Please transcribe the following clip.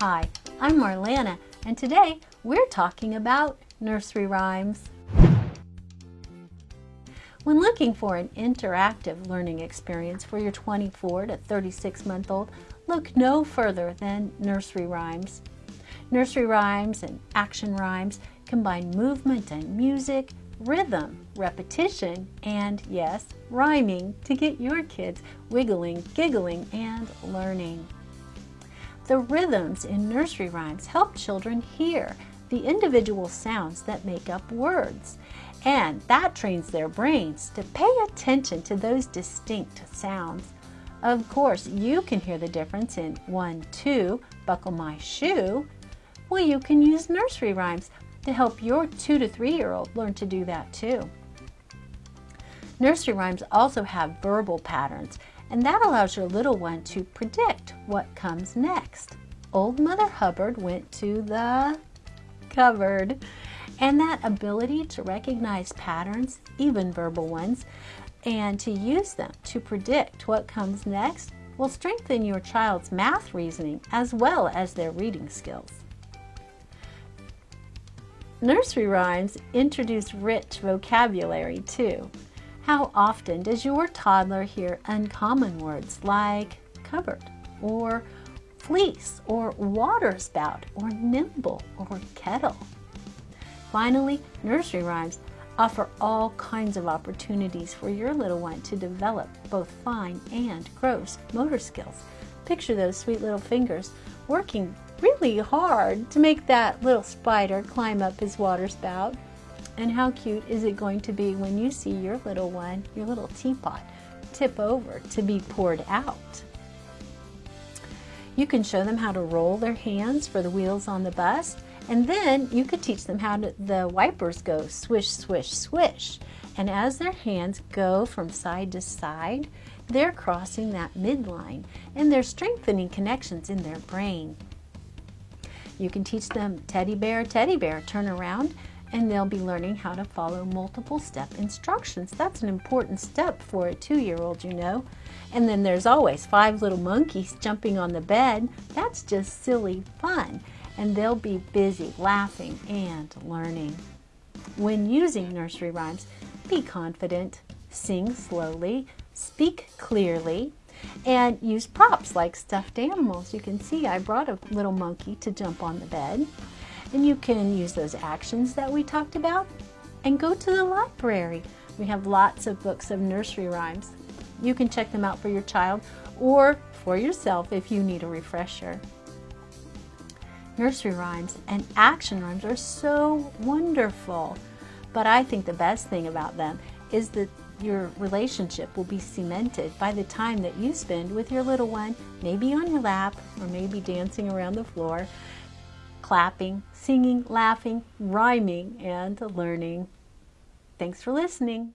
Hi, I'm Marlana, and today we're talking about nursery rhymes. When looking for an interactive learning experience for your 24 to 36 month old, look no further than nursery rhymes. Nursery rhymes and action rhymes combine movement and music, rhythm, repetition, and yes, rhyming to get your kids wiggling, giggling, and learning. The rhythms in nursery rhymes help children hear the individual sounds that make up words, and that trains their brains to pay attention to those distinct sounds. Of course, you can hear the difference in 1, 2, buckle my shoe. Well, you can use nursery rhymes to help your two to three year old learn to do that too. Nursery rhymes also have verbal patterns, and that allows your little one to predict what comes next. Old Mother Hubbard went to the cupboard. And that ability to recognize patterns, even verbal ones, and to use them to predict what comes next will strengthen your child's math reasoning as well as their reading skills. Nursery rhymes introduce rich vocabulary too. How often does your toddler hear uncommon words like cupboard or fleece or water spout or nimble or kettle? Finally, nursery rhymes offer all kinds of opportunities for your little one to develop both fine and gross motor skills. Picture those sweet little fingers working really hard to make that little spider climb up his water spout. And how cute is it going to be when you see your little one, your little teapot, tip over to be poured out? You can show them how to roll their hands for the wheels on the bus, and then you could teach them how to, the wipers go swish, swish, swish. And as their hands go from side to side, they're crossing that midline and they're strengthening connections in their brain. You can teach them teddy bear, teddy bear, turn around, and they'll be learning how to follow multiple step instructions. That's an important step for a two-year-old, you know. And then there's always five little monkeys jumping on the bed. That's just silly fun. And they'll be busy laughing and learning. When using nursery rhymes, be confident, sing slowly, speak clearly, and use props like stuffed animals. You can see I brought a little monkey to jump on the bed. And you can use those actions that we talked about and go to the library. We have lots of books of nursery rhymes. You can check them out for your child or for yourself if you need a refresher. Nursery rhymes and action rhymes are so wonderful, but I think the best thing about them is that your relationship will be cemented by the time that you spend with your little one, maybe on your lap or maybe dancing around the floor, clapping, singing, laughing, rhyming, and learning. Thanks for listening.